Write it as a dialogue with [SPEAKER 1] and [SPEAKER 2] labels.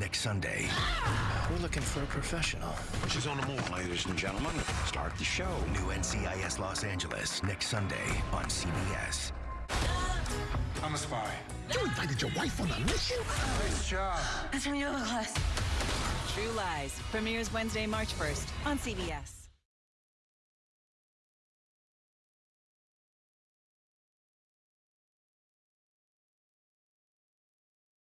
[SPEAKER 1] next Sunday.
[SPEAKER 2] We're looking for a professional.
[SPEAKER 3] She's on the move, ladies and gentlemen. Start the show.
[SPEAKER 1] New NCIS Los Angeles next Sunday on CBS.
[SPEAKER 4] I'm a spy.
[SPEAKER 5] You invited your wife on a mission?
[SPEAKER 4] Nice job.
[SPEAKER 6] That's from yoga class.
[SPEAKER 7] True Lies premieres Wednesday, March 1st on CBS.